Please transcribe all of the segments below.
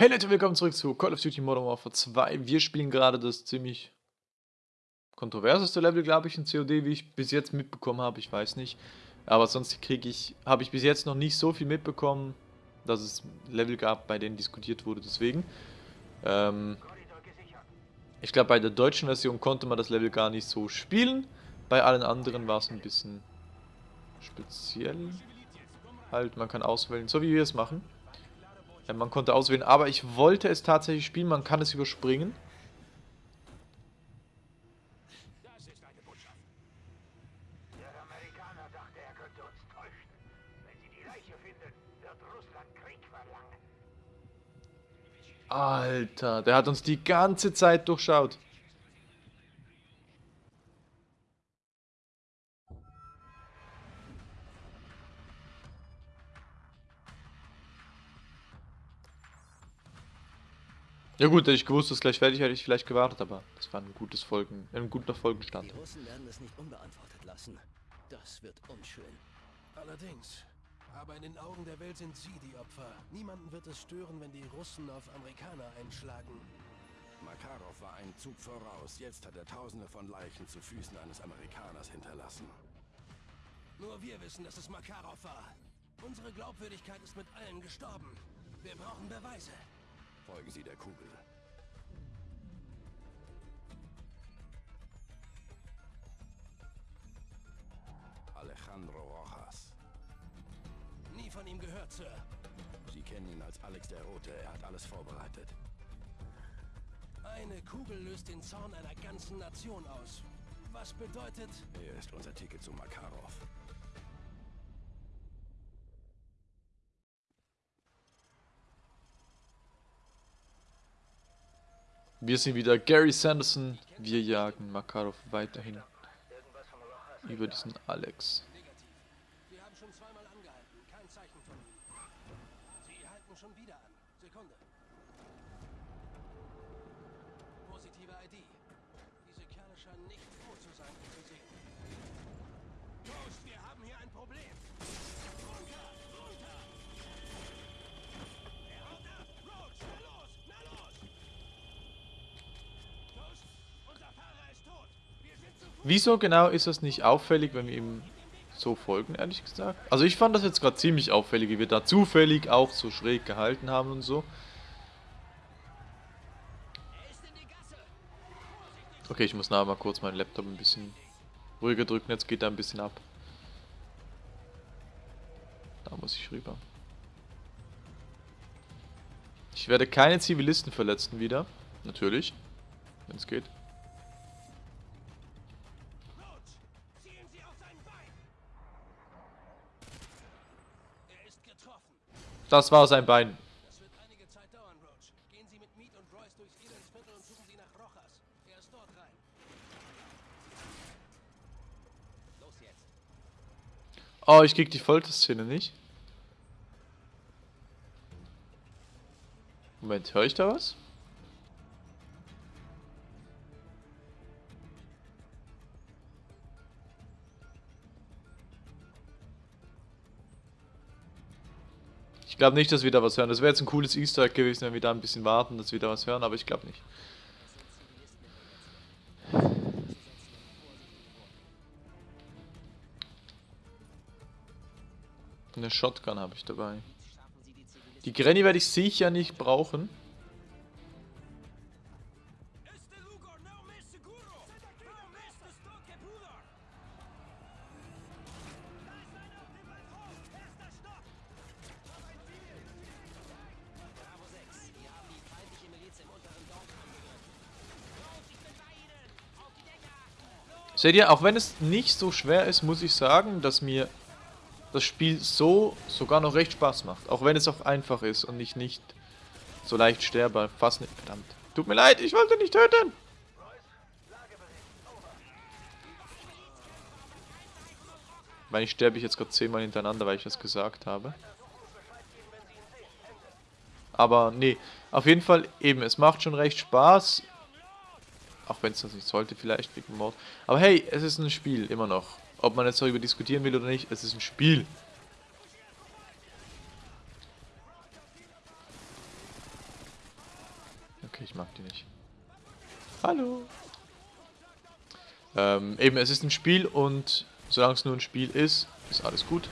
Hey Leute, willkommen zurück zu Call of Duty Modern Warfare 2. Wir spielen gerade das ziemlich kontroverseste Level, glaube ich, in COD, wie ich bis jetzt mitbekommen habe. Ich weiß nicht. Aber sonst kriege ich, habe ich bis jetzt noch nicht so viel mitbekommen, dass es Level gab, bei denen diskutiert wurde. Deswegen. Ähm, ich glaube, bei der deutschen Version konnte man das Level gar nicht so spielen. Bei allen anderen war es ein bisschen speziell. Halt, man kann auswählen, so wie wir es machen. Ja, man konnte auswählen, aber ich wollte es tatsächlich spielen, man kann es überspringen. Alter, der hat uns die ganze Zeit durchschaut. Ja gut, hätte ich gewusst, dass gleich fertig hätte ich vielleicht gewartet, aber das war ein gutes Folgen, ein guter Folgenstand. Die Russen werden es nicht unbeantwortet lassen. Das wird unschön. Allerdings. Aber in den Augen der Welt sind sie die Opfer. Niemanden wird es stören, wenn die Russen auf Amerikaner einschlagen. Makarov war einen Zug voraus. Jetzt hat er tausende von Leichen zu Füßen eines Amerikaners hinterlassen. Nur wir wissen, dass es Makarov war. Unsere Glaubwürdigkeit ist mit allen gestorben. Wir brauchen Beweise. Folgen Sie der Kugel. Alejandro Rojas. Nie von ihm gehört, Sir. Sie kennen ihn als Alex der Rote. Er hat alles vorbereitet. Eine Kugel löst den Zorn einer ganzen Nation aus. Was bedeutet... Er ist unser Ticket zu Makarov. Wir sind wieder Gary Sanderson. Wir jagen Makarov weiterhin über diesen Alex. Wieso genau ist das nicht auffällig, wenn wir ihm so folgen, ehrlich gesagt? Also ich fand das jetzt gerade ziemlich auffällig, wie wir da zufällig auch so schräg gehalten haben und so. Okay, ich muss nachher mal kurz meinen Laptop ein bisschen ruhiger drücken, jetzt geht er ein bisschen ab. Da muss ich rüber. Ich werde keine Zivilisten verletzen wieder. Natürlich. Wenn es geht. Das war sein Bein. Oh, ich krieg die Folterszene nicht. Moment, höre ich da was? Glaube nicht, dass wir da was hören. Das wäre jetzt ein cooles Easter Egg gewesen, wenn wir da ein bisschen warten, dass wir da was hören, aber ich glaube nicht. Eine Shotgun habe ich dabei. Die Granny werde ich sicher nicht brauchen. Seht ihr, auch wenn es nicht so schwer ist, muss ich sagen, dass mir das Spiel so sogar noch recht Spaß macht. Auch wenn es auch einfach ist und ich nicht so leicht sterbe. Fast nicht. Verdammt. Tut mir leid, ich wollte nicht töten. Weil ich sterbe ich jetzt gerade zehnmal hintereinander, weil ich das gesagt habe. Aber nee, auf jeden Fall eben, es macht schon recht Spaß. Auch wenn es das nicht sollte, vielleicht wegen Mord. Aber hey, es ist ein Spiel, immer noch. Ob man jetzt darüber diskutieren will oder nicht, es ist ein Spiel. Okay, ich mag die nicht. Hallo. Ähm, eben, es ist ein Spiel und solange es nur ein Spiel ist, ist alles gut.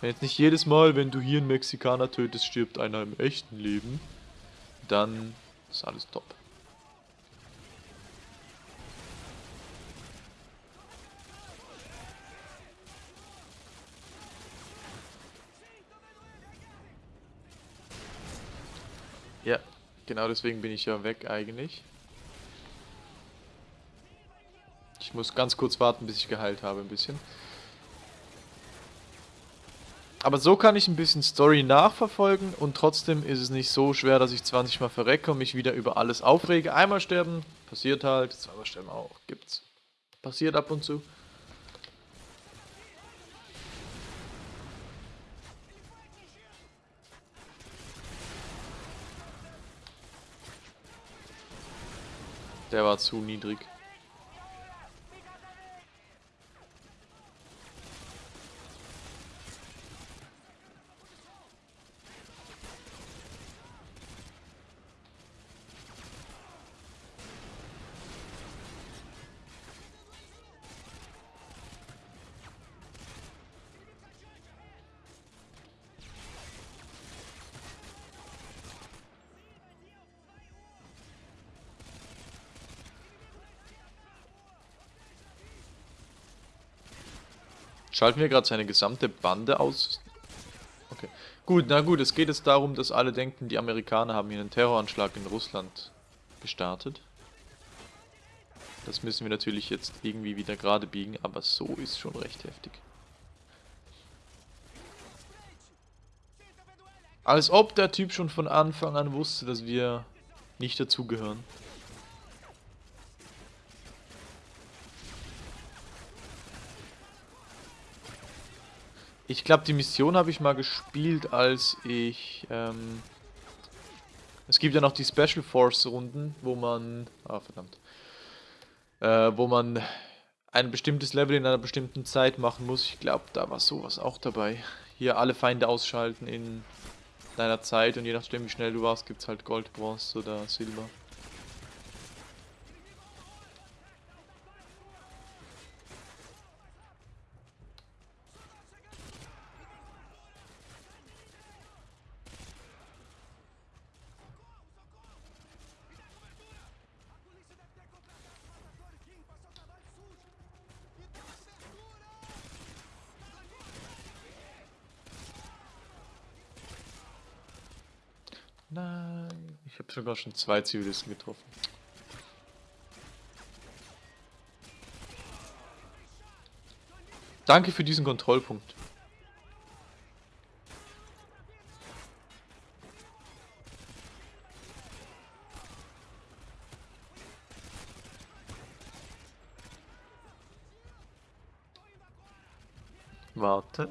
Wenn jetzt nicht jedes Mal, wenn du hier einen Mexikaner tötest, stirbt einer im echten Leben, dann ist alles top. Ja, genau deswegen bin ich ja weg eigentlich. Ich muss ganz kurz warten, bis ich geheilt habe ein bisschen. Aber so kann ich ein bisschen Story nachverfolgen und trotzdem ist es nicht so schwer, dass ich 20 Mal verrecke und mich wieder über alles aufrege. Einmal sterben, passiert halt, zweimal sterben auch, gibt's. Passiert ab und zu. Der war zu niedrig. Schalten wir gerade seine gesamte Bande aus? Okay. Gut, na gut, es geht jetzt darum, dass alle denken, die Amerikaner haben hier einen Terroranschlag in Russland gestartet. Das müssen wir natürlich jetzt irgendwie wieder gerade biegen, aber so ist schon recht heftig. Als ob der Typ schon von Anfang an wusste, dass wir nicht dazugehören. Ich glaube, die Mission habe ich mal gespielt, als ich... Ähm, es gibt ja noch die Special Force Runden, wo man... Ah, verdammt. Äh, wo man ein bestimmtes Level in einer bestimmten Zeit machen muss. Ich glaube, da war sowas auch dabei. Hier alle Feinde ausschalten in deiner Zeit und je nachdem wie schnell du warst, gibt es halt Gold, Bronze oder Silber. Nein, ich habe sogar schon zwei Zivilisten getroffen. Danke für diesen Kontrollpunkt. Warte.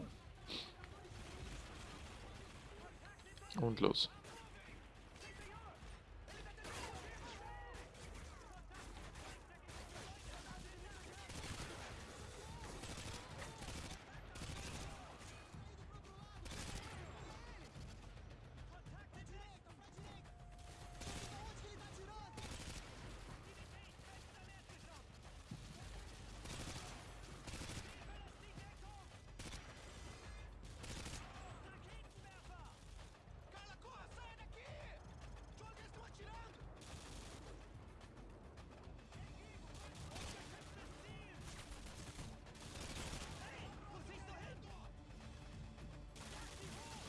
Und los.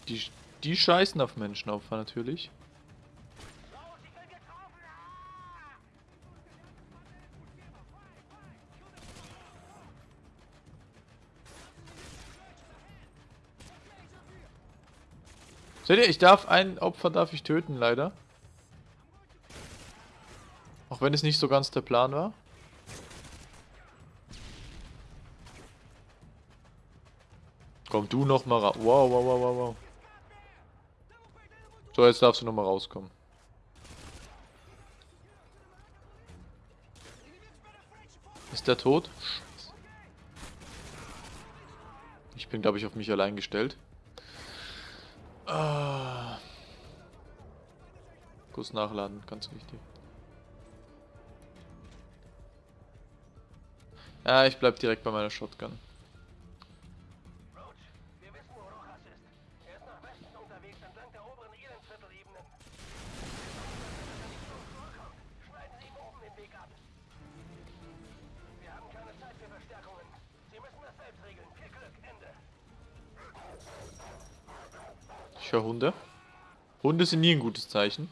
Die, die scheißen auf Menschenopfer natürlich. Seht ihr, ich darf ein Opfer darf ich töten, leider. Auch wenn es nicht so ganz der Plan war. Komm du noch mal raus. Wow, wow, wow, wow, wow. So, jetzt darfst du noch mal rauskommen. Ist der tot? Ich bin, glaube ich, auf mich allein gestellt. Ah. Kurz nachladen, ganz wichtig. Ja, ich bleib direkt bei meiner Shotgun. Ich höre Hunde. Hunde sind nie ein gutes Zeichen.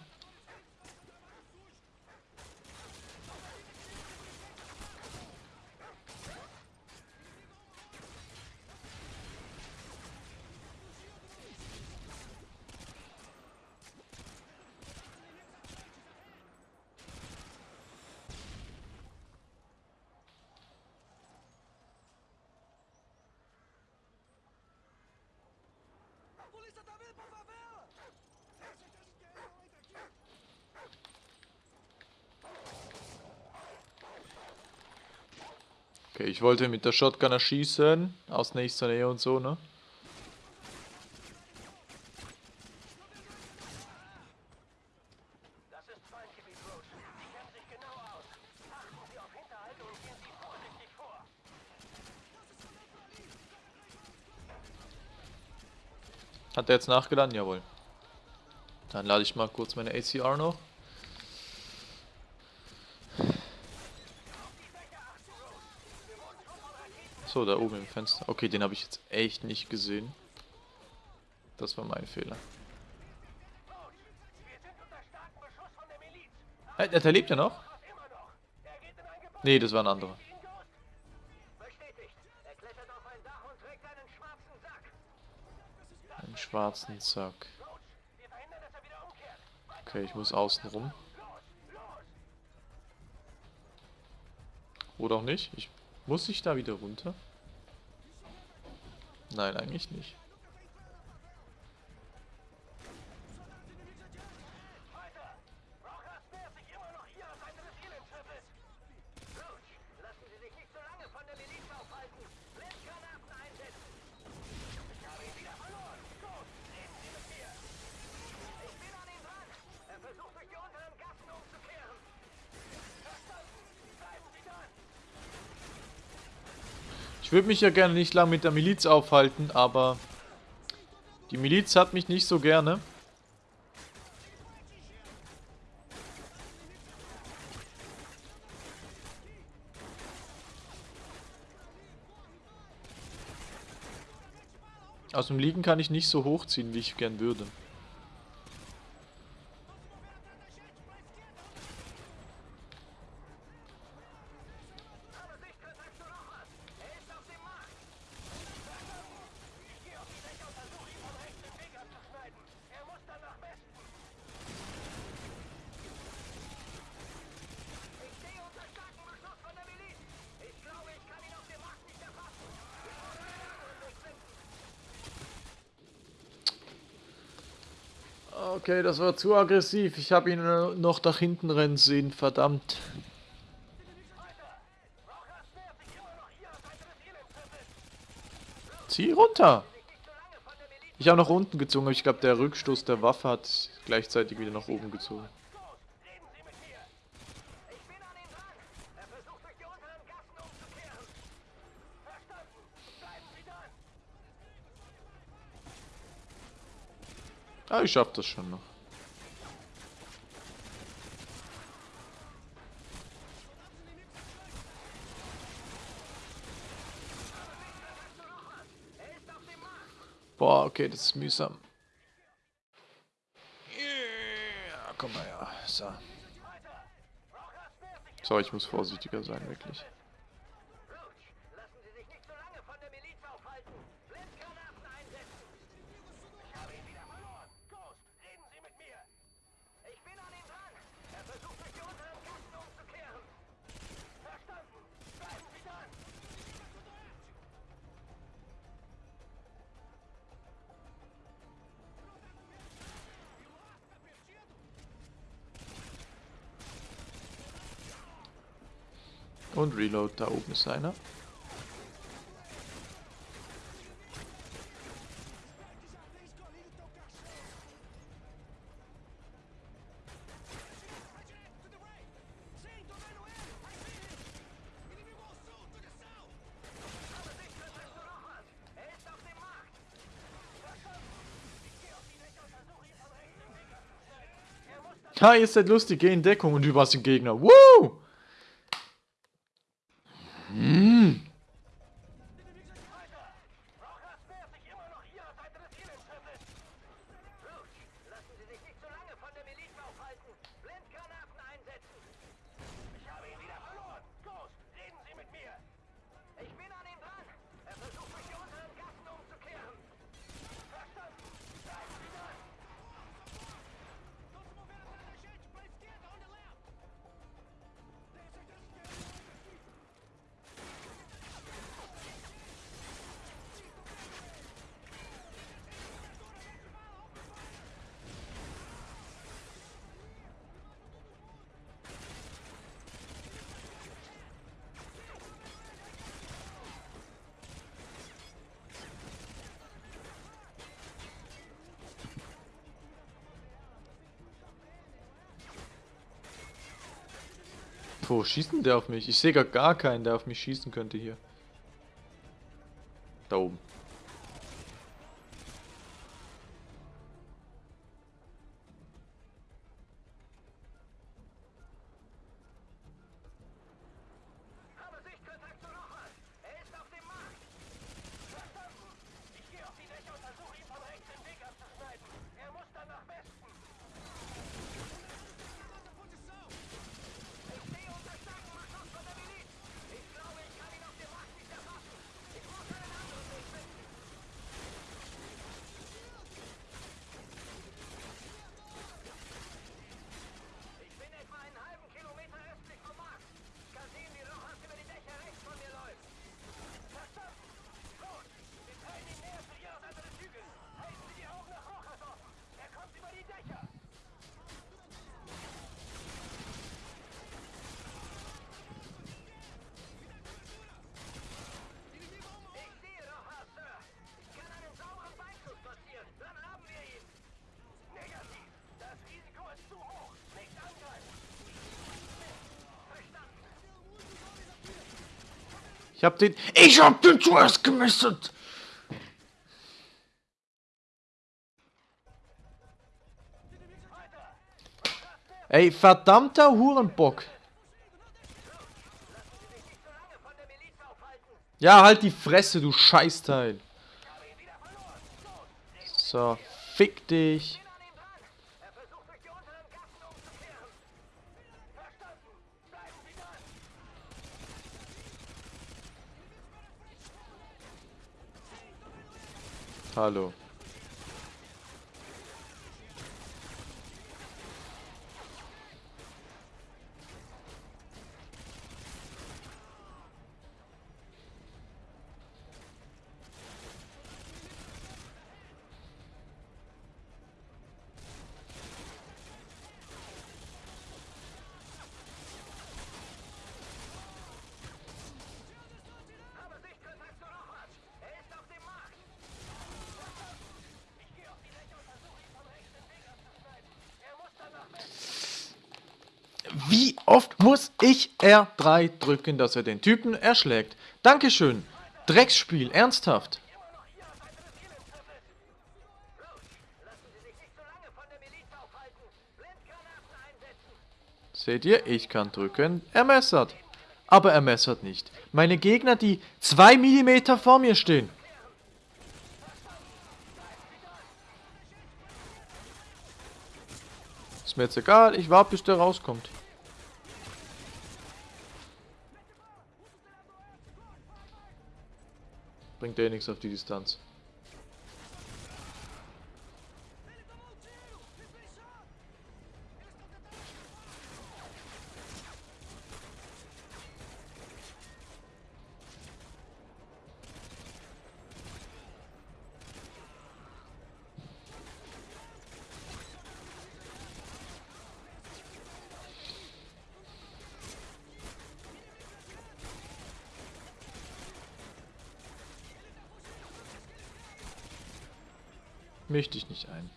Okay, ich wollte mit der Shotgun erschießen. Aus nächster Nähe und so, ne? Hat er jetzt nachgeladen? Jawohl. Dann lade ich mal kurz meine ACR noch. So, da oben im Fenster. Okay, den habe ich jetzt echt nicht gesehen. Das war mein Fehler. Hey, der, der lebt ja noch? Nee, das war ein anderer. Er einen schwarzen Sack. Okay, ich muss außen rum. Oder auch nicht. Ich, muss ich da wieder runter? Nein, eigentlich nicht. Würde mich ja gerne nicht lang mit der Miliz aufhalten, aber die Miliz hat mich nicht so gerne. Aus dem Liegen kann ich nicht so hochziehen, wie ich gern würde. Okay, das war zu aggressiv. Ich habe ihn äh, noch nach hinten rennen sehen, verdammt. Zieh runter! Ich habe nach unten gezogen, aber ich glaube, der Rückstoß der Waffe hat gleichzeitig wieder nach oben gezogen. Ghost, reden Sie mit mir. Ich bin an ihm dran. Er versucht durch die unteren Gassen umzukehren. Verstanden. Bleiben Sie dran. Ah, ich schaff das schon noch. Boah, okay, das ist mühsam. Ja, komm mal her. So. So, ich muss vorsichtiger sein, wirklich. Und Reload, da oben ist einer. Ha, ihr seid lustig, geh in Deckung und du den Gegner. Woo! Wo schießt denn der auf mich? Ich sehe gar keinen, der auf mich schießen könnte hier. Da oben. Ich hab den. Ich hab den zuerst gemistet! Ey, verdammter Hurenbock. Ja, halt die Fresse, du Scheißteil. So, fick dich. Hallo. Wie oft muss ich R3 drücken, dass er den Typen erschlägt? Dankeschön. Drecksspiel, ernsthaft. Seht ihr, ich kann drücken, er messert. Aber er messert nicht. Meine Gegner, die 2 mm vor mir stehen. Ist mir jetzt egal, ich warte, bis der rauskommt. Bringt dir eh nichts auf die Distanz. Misch dich nicht ein.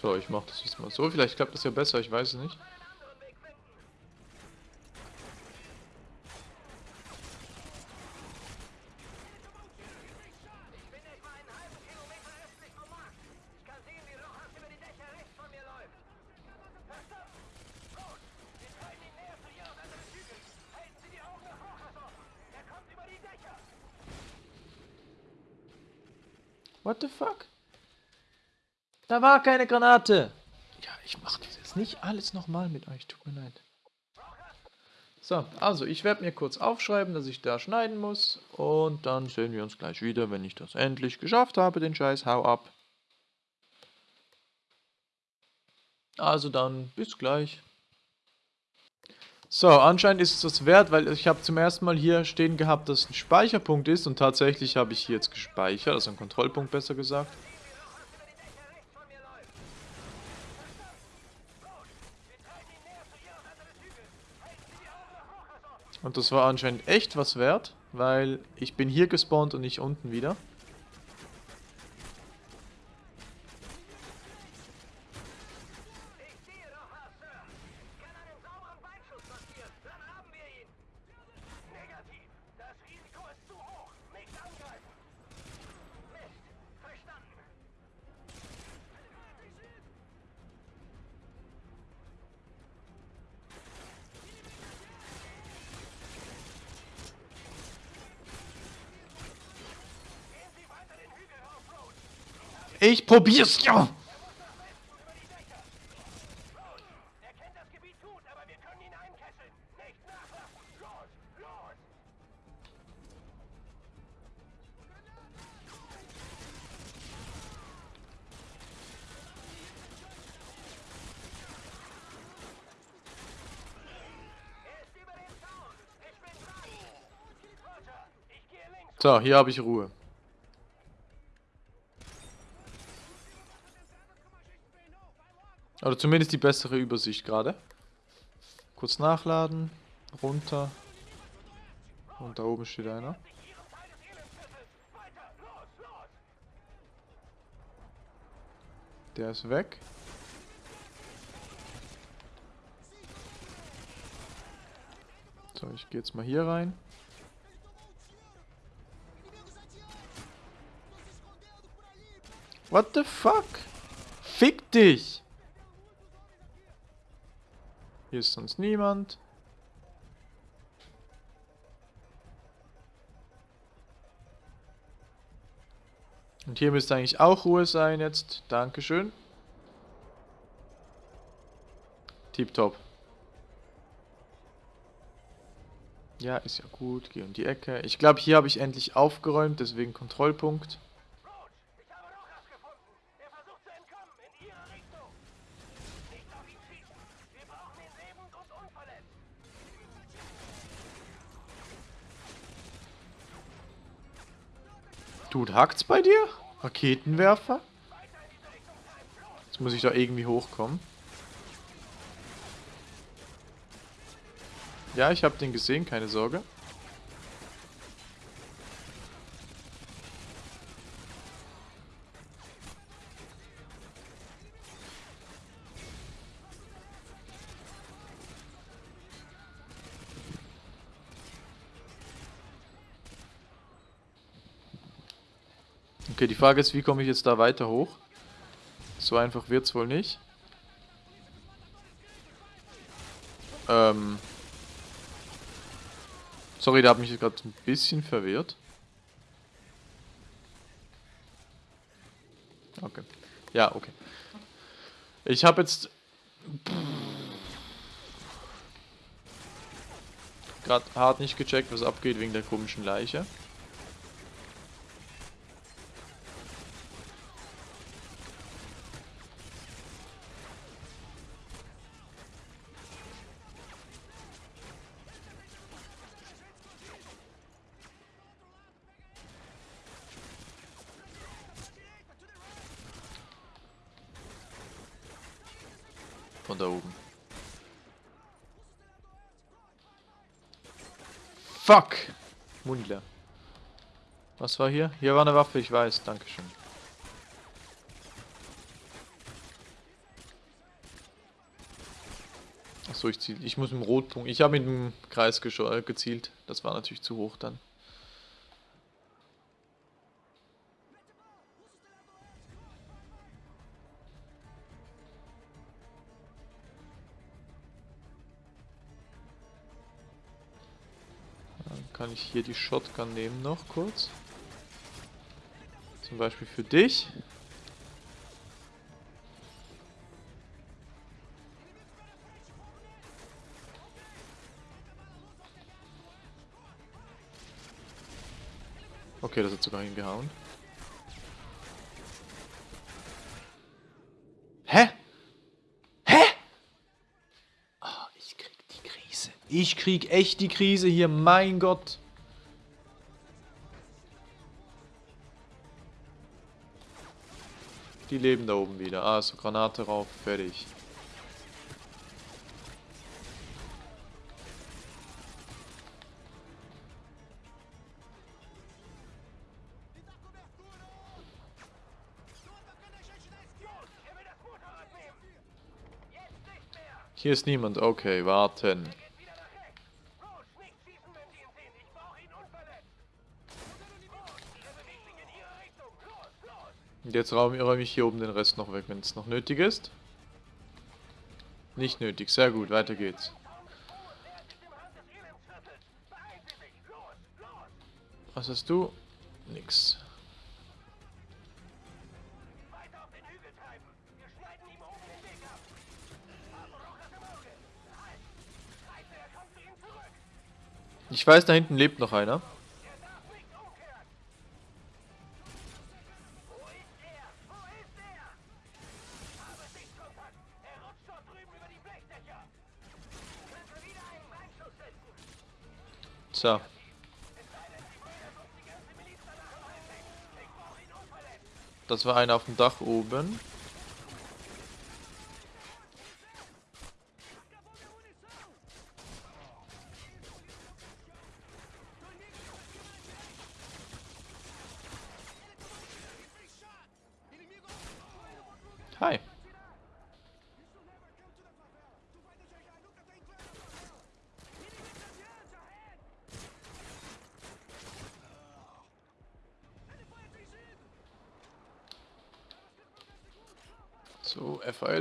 So, ich mach das diesmal so. Vielleicht klappt das ja besser, ich weiß es nicht. What the fuck? Da war keine Granate. Ja, ich mach das jetzt nicht alles nochmal mit euch. Tut mir leid. So, also ich werde mir kurz aufschreiben, dass ich da schneiden muss. Und dann sehen wir uns gleich wieder, wenn ich das endlich geschafft habe, den Scheiß. Hau ab. Also dann, bis gleich. So, anscheinend ist es das wert, weil ich habe zum ersten Mal hier stehen gehabt, dass ein Speicherpunkt ist. Und tatsächlich habe ich hier jetzt gespeichert, also ein Kontrollpunkt besser gesagt. Und das war anscheinend echt was wert, weil ich bin hier gespawnt und nicht unten wieder. Ich gehe links. So, hier habe ich Ruhe. Oder zumindest die bessere Übersicht gerade. Kurz nachladen, runter. Und da oben steht einer. Der ist weg. So, ich gehe jetzt mal hier rein. What the fuck? Fick dich! Hier ist sonst niemand. Und hier müsste eigentlich auch Ruhe sein jetzt. Dankeschön. Tipptopp. Ja, ist ja gut. Geh um die Ecke. Ich glaube, hier habe ich endlich aufgeräumt, deswegen Kontrollpunkt. Dude, hackt's bei dir? Raketenwerfer? Jetzt muss ich da irgendwie hochkommen. Ja, ich habe den gesehen, keine Sorge. Frage ist, wie komme ich jetzt da weiter hoch? So einfach wird's wohl nicht. Ähm. Sorry, da hat mich gerade ein bisschen verwirrt. Okay. Ja, okay. Ich habe jetzt gerade hart nicht gecheckt, was abgeht wegen der komischen Leiche. Fuck! Mundler. Was war hier? Hier war eine Waffe, ich weiß. Dankeschön. Achso, ich ziel. Ich muss im Rotpunkt. Ich habe mit dem Kreis äh, gezielt. Das war natürlich zu hoch dann. Kann ich hier die Shotgun nehmen noch kurz. Zum Beispiel für dich. Okay, das hat sogar hingehauen. Hä? Hä? Ah, ich krieg die Krise. Ich krieg echt die Krise hier, mein Gott. Die leben da oben wieder. Ah, so Granate rauf, fertig. Er. Hier ist niemand. Okay, warten. Und jetzt räume ich hier oben den Rest noch weg, wenn es noch nötig ist. Nicht nötig. Sehr gut, weiter geht's. Was hast du? Nix. Ich weiß, da hinten lebt noch einer. Unverletzt. Das war einer auf dem Dach oben.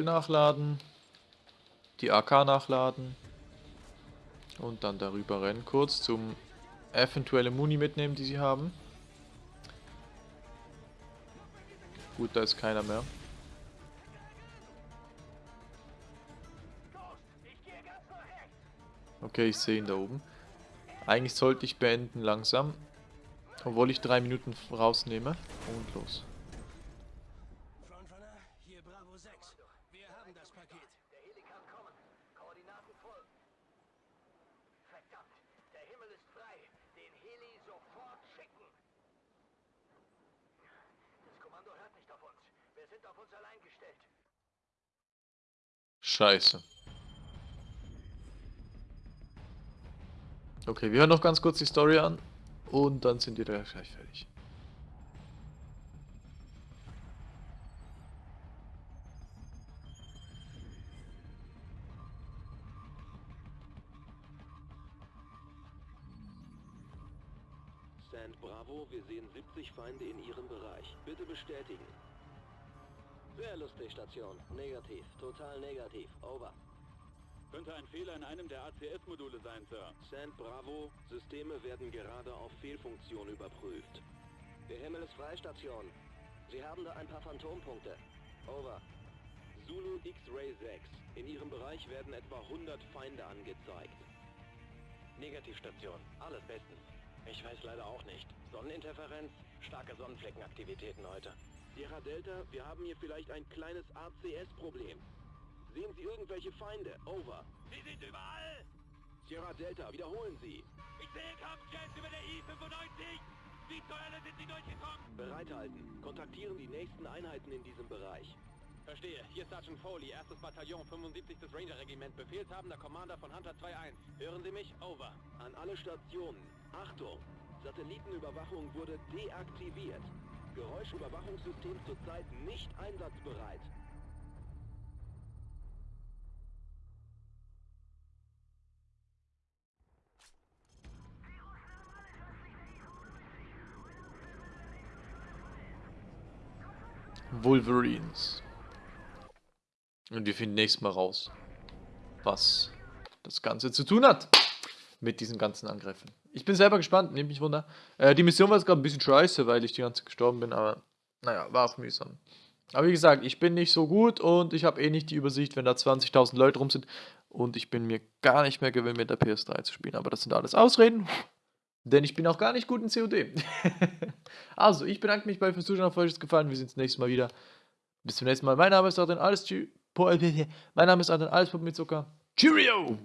FAL nachladen. Die AK nachladen. Und dann darüber rennen kurz zum eventuelle Muni mitnehmen, die sie haben. Gut, da ist keiner mehr. Okay, ich sehe ihn da oben. Eigentlich sollte ich beenden langsam. Obwohl ich drei Minuten rausnehme. Und los. Frontrunner, hier Bravo 6. Wir haben das Paket. Der Heli kann kommen. Koordinaten folgen. Verdammt, der Himmel ist frei. Den Heli sofort schicken. Das Kommando hört nicht auf uns. Wir sind auf uns allein gestellt. Scheiße. Okay, wir hören noch ganz kurz die Story an. Und dann sind wir gleich fertig. Stand Bravo, wir sehen 70 Feinde in Ihrem Bereich. Bitte bestätigen. Sehr lustig, Station. Negativ. Total negativ. Over. Könnte ein Fehler in einem der ACS-Module sein, Sir. Stand Bravo, Systeme werden gerade auf Fehlfunktion überprüft. Der Himmel ist frei, Station. Sie haben da ein paar Phantompunkte. Over. Zulu X-Ray 6. In Ihrem Bereich werden etwa 100 Feinde angezeigt. Negativstation. Alles bestens. Ich weiß leider auch nicht. Sonneninterferenz, starke Sonnenfleckenaktivitäten heute. Sierra Delta, wir haben hier vielleicht ein kleines ACS-Problem. Sehen Sie irgendwelche Feinde? Over. Sie sind überall! Sierra Delta, wiederholen Sie. Ich sehe Kampfjets über der I-95! Wie zur Hölle sind sie durchgekommen? Bereithalten. Kontaktieren die nächsten Einheiten in diesem Bereich. Verstehe. Hier Sergeant Foley, 1. Bataillon, 75. Ranger-Regiment. Befehlshabender Commander von Hunter 2-1. Hören Sie mich? Over. An alle Stationen. Achtung! Satellitenüberwachung wurde deaktiviert. Geräuschüberwachungssystem zurzeit nicht einsatzbereit. Wolverines. Und wir finden nächstes Mal raus, was das Ganze zu tun hat mit diesen ganzen Angriffen. Ich bin selber gespannt, nehmt mich wunder. Äh, die Mission war jetzt gerade ein bisschen scheiße, weil ich die ganze Zeit gestorben bin, aber naja, war auch mühsam. Aber wie gesagt, ich bin nicht so gut und ich habe eh nicht die Übersicht, wenn da 20.000 Leute rum sind. Und ich bin mir gar nicht mehr gewöhnt, mit der PS3 zu spielen. Aber das sind alles Ausreden, denn ich bin auch gar nicht gut in COD. also, ich bedanke mich bei fürs Zuschauen, auf euch es gefallen. Wir sehen uns nächstes Mal wieder. Bis zum nächsten Mal. Mein Name ist Adrian Alles. Mein Name ist Adrian Alles mit Zucker. Cheerio!